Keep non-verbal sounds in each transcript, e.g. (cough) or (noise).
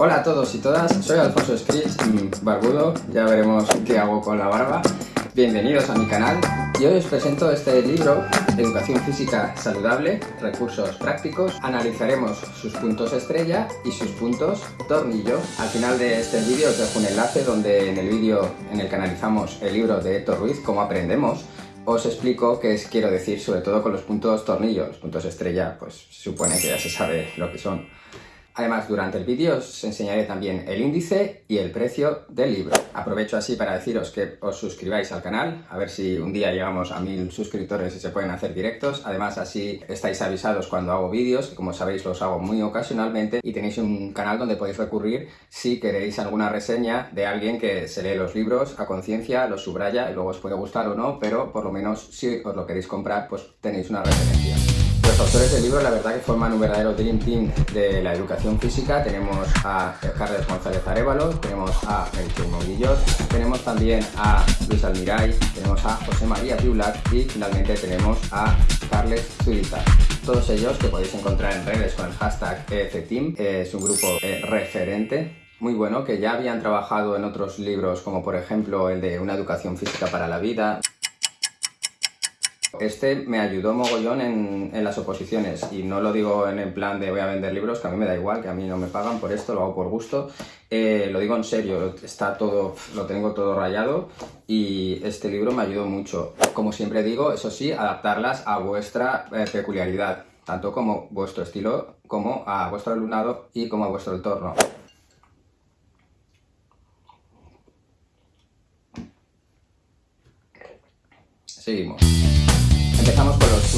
Hola a todos y todas, soy Alfonso Scritch, barbudo, ya veremos qué hago con la barba. Bienvenidos a mi canal y hoy os presento este libro, Educación Física Saludable, Recursos Prácticos. Analizaremos sus puntos estrella y sus puntos tornillo. Al final de este vídeo os dejo un enlace donde en el vídeo en el que analizamos el libro de Héctor Ruiz, Cómo aprendemos, os explico qué quiero decir sobre todo con los puntos tornillo. Los puntos estrella, pues supone que ya se sabe lo que son. Además, durante el vídeo os enseñaré también el índice y el precio del libro. Aprovecho así para deciros que os suscribáis al canal, a ver si un día llegamos a mil suscriptores y se pueden hacer directos. Además, así estáis avisados cuando hago vídeos, que como sabéis los hago muy ocasionalmente, y tenéis un canal donde podéis recurrir si queréis alguna reseña de alguien que se lee los libros a conciencia, los subraya y luego os puede gustar o no, pero por lo menos si os lo queréis comprar, pues tenéis una referencia. Los autores del libro la verdad que forman un verdadero Dream Team de la educación física. Tenemos a Carles González Arevalo, tenemos a Melchor Monguillot, tenemos también a Luis Almiray, tenemos a José María Piulac y finalmente tenemos a Carles Zurita. Todos ellos que podéis encontrar en redes con el hashtag EFTeam. Es un grupo eh, referente muy bueno, que ya habían trabajado en otros libros, como por ejemplo el de Una educación física para la vida, este me ayudó mogollón en, las oposiciones y no lo digo en el plan de voy a vender libros, que a mí me da igual, que a mí no me pagan por esto, lo hago por gusto. Eh, lo digo en serio, está todo, lo tengo todo rayado y este libro me ayudó mucho. Como siempre digo, eso sí, adaptarlas a vuestra eh, peculiaridad, tanto como vuestro estilo, como a vuestro alumnado y como a vuestro entorno. Seguimos.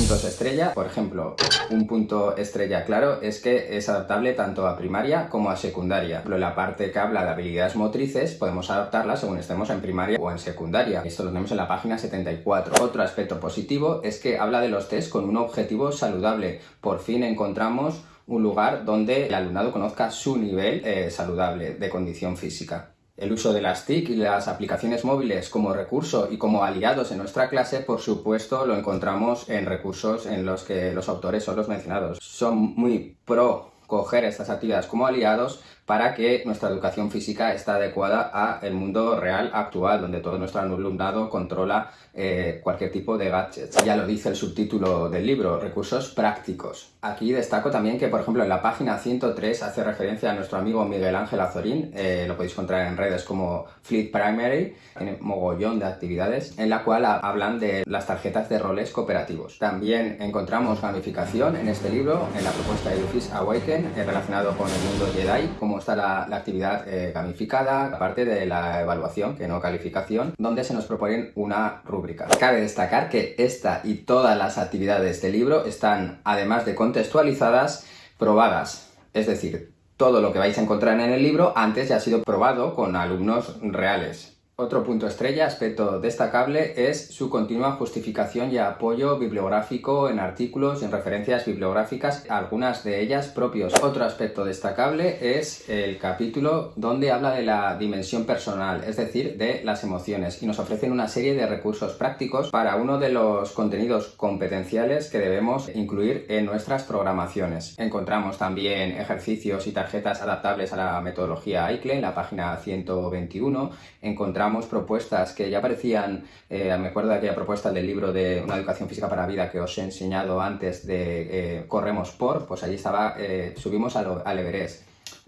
Puntos estrella. Por ejemplo, un punto estrella claro es que es adaptable tanto a primaria como a secundaria. Pero la parte que habla de habilidades motrices podemos adaptarla según estemos en primaria o en secundaria. Esto lo tenemos en la página 74. Otro aspecto positivo es que habla de los test con un objetivo saludable. Por fin encontramos un lugar donde el alumnado conozca su nivel eh, saludable de condición física. El uso de las TIC y las aplicaciones móviles como recurso y como aliados en nuestra clase, por supuesto, lo encontramos en recursos en los que los autores son los mencionados. Son muy pro coger estas actividades como aliados para que nuestra educación física esté adecuada al mundo real actual, donde todo nuestro alumnado controla eh, cualquier tipo de gadgets. Ya lo dice el subtítulo del libro, recursos prácticos. Aquí destaco también que, por ejemplo, en la página 103 hace referencia a nuestro amigo Miguel Ángel Azorín, eh, lo podéis encontrar en redes como Fleet Primary, tiene mogollón de actividades, en la cual hablan de las tarjetas de roles cooperativos. También encontramos gamificación en este libro, en la propuesta de Edufis Awaken, eh, relacionado con el mundo Jedi, como está la, actividad eh, gamificada, aparte de la evaluación, que no calificación, donde se nos proponen una rúbrica. Cabe destacar que esta y todas las actividades del libro están, además de contextualizadas, probadas. Es decir, todo lo que vais a encontrar en el libro antes ya ha sido probado con alumnos reales. Otro punto estrella, aspecto destacable, es su continua justificación y apoyo bibliográfico en artículos, en referencias bibliográficas, algunas de ellas propios. Otro aspecto destacable es el capítulo donde habla de la dimensión personal, es decir, de las emociones, y nos ofrecen una serie de recursos prácticos para uno de los contenidos competenciales que debemos incluir en nuestras programaciones. Encontramos también ejercicios y tarjetas adaptables a la metodología ICLE en la página 121. Encontramos propuestas que ya aparecían, eh, me acuerdo de aquella propuesta del libro de Una educación física para la vida que os he enseñado antes de eh, Corremos por, pues allí estaba, eh, subimos al, al Everest.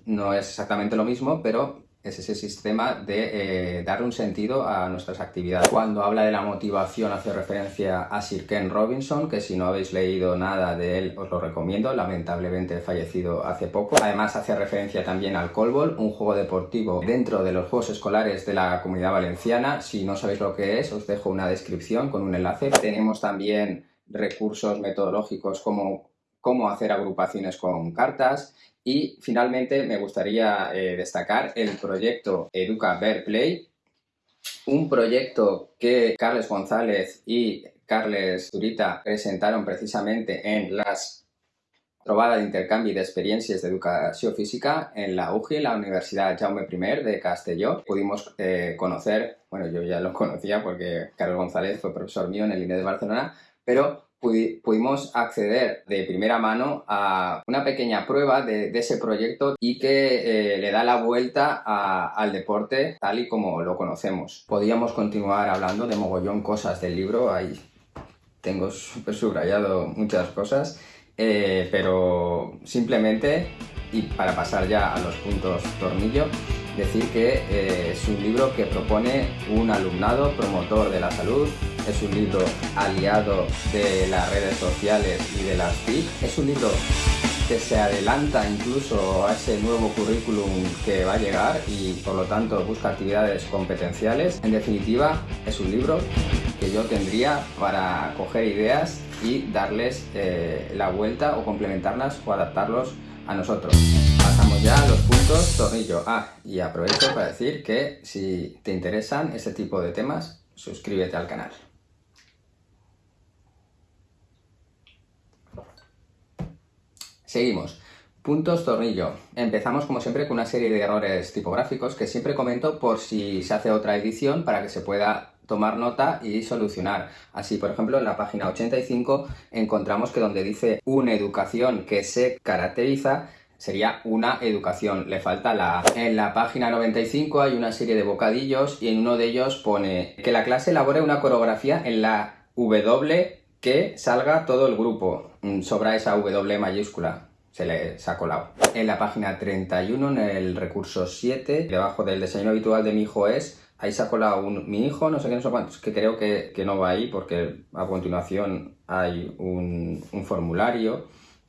No es exactamente lo mismo, pero es ese sistema de eh, dar un sentido a nuestras actividades. Cuando habla de la motivación hace referencia a Sir Ken Robinson, que si no habéis leído nada de él os lo recomiendo, lamentablemente fallecido hace poco. Además hace referencia también al Colbol, un juego deportivo dentro de los Juegos Escolares de la Comunidad Valenciana. Si no sabéis lo que es, os dejo una descripción con un enlace. Tenemos también recursos metodológicos como cómo hacer agrupaciones con cartas, y finalmente me gustaría eh, destacar el proyecto Educa Ver Play, un proyecto que Carles González y Carles Zurita presentaron precisamente en las trobada de intercambio de experiencias de educación física en la UGI, la Universidad Jaume I de Castelló. Pudimos eh, conocer, bueno, yo ya lo (laughs) conocía porque Carlos González fue profesor mío en el INE de Barcelona, pero pudimos acceder de primera mano a una pequeña prueba de, ese proyecto y que eh, le da la vuelta al deporte tal y como lo conocemos. Podíamos continuar hablando de mogollón cosas del libro, ahí tengo súper subrayado muchas cosas, eh, pero simplemente, y para pasar ya a los puntos tornillo, decir que eh, es un libro que propone un alumnado promotor de la salud, es un libro aliado de las redes sociales y de las TIC, es un libro que se adelanta incluso a ese nuevo currículum que va a llegar y por lo tanto busca actividades competenciales. En definitiva, es un libro que yo tendría para coger ideas y darles eh, la vuelta o complementarlas o adaptarlos a nosotros. Pasamos ya a los puntos tornillo. Ah, y aprovecho para decir que si te interesan este tipo de temas, suscríbete al canal. Seguimos. Puntos tornillo. Empezamos como siempre con una serie de errores tipográficos que siempre comento por si se hace otra edición para que se pueda tomar nota y solucionar. Así, por ejemplo, en la página 85 encontramos que donde dice una educación que se caracteriza, sería una educación, le falta la A. En la página 95 hay una serie de bocadillos y en uno de ellos pone que la clase elabore una coreografía en la W que salga todo el grupo. Mm, sobra esa W mayúscula se le ha colado. En la página 31, en el recurso 7, debajo del desayuno habitual de mi hijo es, ahí se ha colado un, mi hijo, no sé qué, no sé cuántos, que creo que, no va ahí porque a continuación hay un, formulario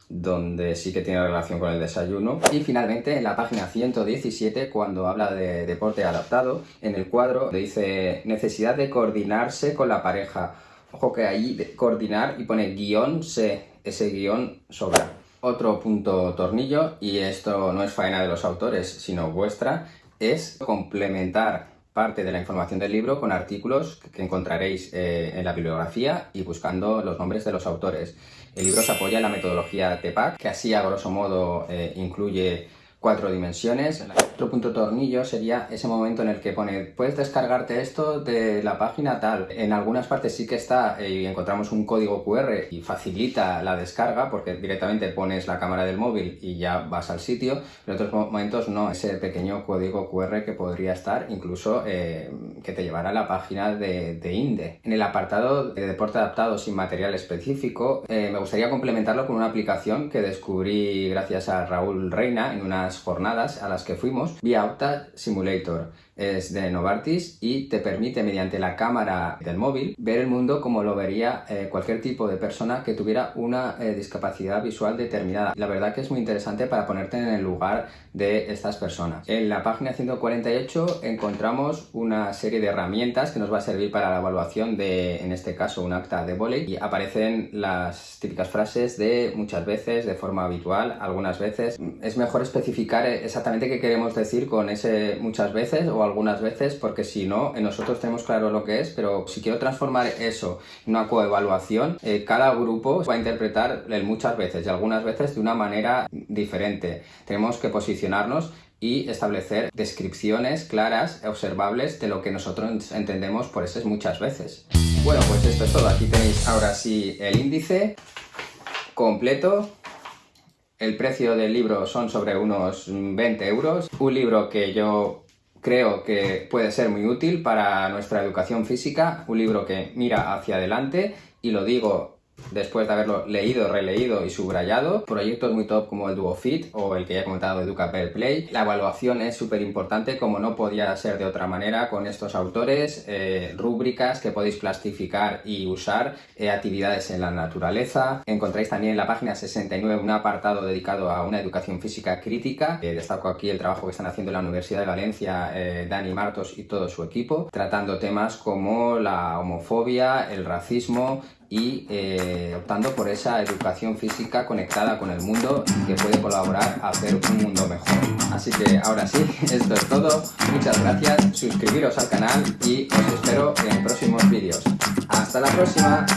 donde sí que tiene relación con el desayuno. Y finalmente en la página 117, cuando habla de deporte adaptado, en el cuadro dice necesidad de coordinarse con la pareja. Ojo que ahí coordinar y pone guion C, ese guion sobra. Otro punto tornillo, y esto no es faena de los autores, sino vuestra, es complementar parte de la información del libro con artículos que encontraréis eh, en la bibliografía y buscando los nombres de los autores. El libro se apoya en la metodología TEPAC, que así a grosso modo eh, incluye cuatro dimensiones. Otro punto tornillo sería ese momento en el que pone puedes descargarte esto de la página tal. En algunas partes sí que está eh, y encontramos un código QR y facilita la descarga porque directamente pones la cámara del móvil y ya vas al sitio. En otros momentos no, ese pequeño código QR que podría estar incluso eh, que te llevará a la página de, INDE. En el apartado de deporte adaptado sin material específico eh, me gustaría complementarlo con una aplicación que descubrí gracias a Raúl Reina en unas jornadas a las que fuimos, όμως, Be Simulator es de Novartis y te permite mediante la cámara del móvil ver el mundo como lo vería eh, cualquier tipo de persona que tuviera una eh, discapacidad visual determinada. La verdad que es muy interesante para ponerte en el lugar de estas personas. En la página 148 encontramos una serie de herramientas que nos va a servir para la evaluación de, en este caso, un acta de volei y aparecen las típicas frases de muchas veces, de forma habitual, algunas veces. Es mejor especificar exactamente qué queremos decir con ese muchas veces o algunas veces, porque si no, nosotros tenemos claro lo que es, pero si quiero transformar eso en una coevaluación, eh, cada grupo va a interpretar muchas veces y algunas veces de una manera diferente. Tenemos que posicionarnos y establecer descripciones claras, observables de lo que nosotros entendemos por esas muchas veces. Bueno, pues esto es todo. Aquí tenéis ahora sí el índice completo el precio del libro son sobre unos 20 euros. Un libro que yo creo que puede ser muy útil para nuestra educación física, un libro que mira hacia adelante y lo digo después de haberlo leído, releído y subrayado. Proyectos muy top como el DuoFit o el que ya he comentado Educa Play. La evaluación es súper importante como no podía ser de otra manera con estos autores. Eh, rúbricas que podéis plastificar y usar. Eh, actividades en la naturaleza. Encontráis también en la página 69 un apartado dedicado a una educación física crítica. Eh, destaco aquí el trabajo que están haciendo en la Universidad de Valencia Dani Martos y todo su equipo, tratando temas como la homofobia, el racismo, y eh, optando por esa educación física conectada con el mundo que puede colaborar a hacer un mundo mejor. Así que ahora sí, (laughs) esto es todo. Muchas gracias, suscribiros al canal y os espero en próximos vídeos. ¡Hasta la próxima!